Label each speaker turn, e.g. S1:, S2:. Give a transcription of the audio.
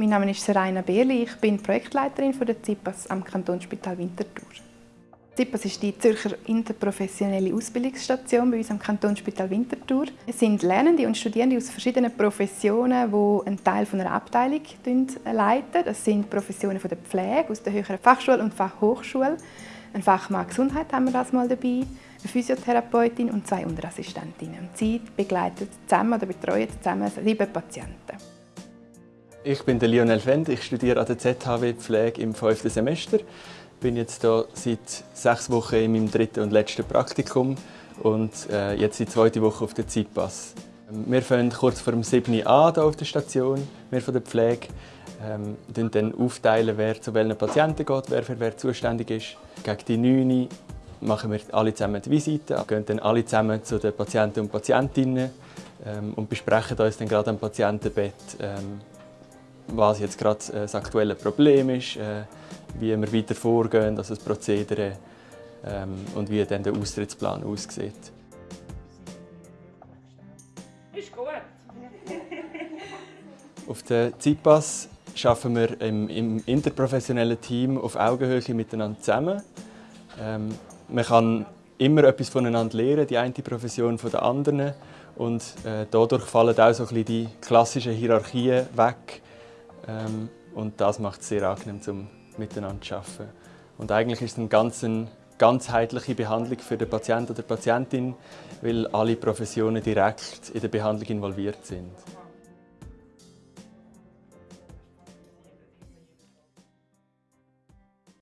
S1: Mein Name ist Seraina Beerli, ich bin Projektleiterin der ZIPAS am Kantonsspital Winterthur. ZIPAS ist die Zürcher interprofessionelle Ausbildungsstation bei uns am Kantonsspital Winterthur. Es sind Lernende und Studierende aus verschiedenen Professionen, die einen Teil von einer Abteilung leiten. Das sind Professionen von der Pflege, aus der höheren Fachschule und Fachhochschule. Ein Fachmann Gesundheit haben wir das mal dabei, eine Physiotherapeutin und zwei Unterassistentinnen. Sie begleiten zusammen oder betreuen zusammen sieben Patienten.
S2: Ich bin der Lionel Fend, ich studiere an der ZHW Pflege im fünften Semester. Ich bin jetzt hier seit sechs Wochen in meinem dritten und letzten Praktikum und äh, jetzt die zweite Woche auf der ZIPAS. Wir fangen kurz vor dem 7. an hier auf der Station, wir von der Pflege. Ähm, dann aufteilen, wer zu welchen Patienten geht, wer für wer zuständig ist. Gegen die 9 machen wir alle zusammen die Visite, gehen dann alle zusammen zu den Patienten und Patientinnen ähm, und besprechen uns dann gerade am Patientenbett, ähm, was jetzt gerade äh, das aktuelle Problem ist, äh, wie wir weiter vorgehen, also das Prozedere ähm, und wie dann der Austrittsplan aussieht. Ist gut. Auf der ZIPAS arbeiten wir im, im, interprofessionellen Team auf Augenhöhe miteinander zusammen. Ähm, man kann immer etwas voneinander lernen, die eine Profession von der anderen. Und äh, dadurch fallen auch so ein bisschen die klassischen Hierarchien weg. Ähm, und das macht es sehr angenehm, zum miteinander zu arbeiten. Und eigentlich ist es eine ganz ganzheitliche Behandlung für den Patienten oder die Patientin, weil alle Professionen direkt in der Behandlung involviert sind.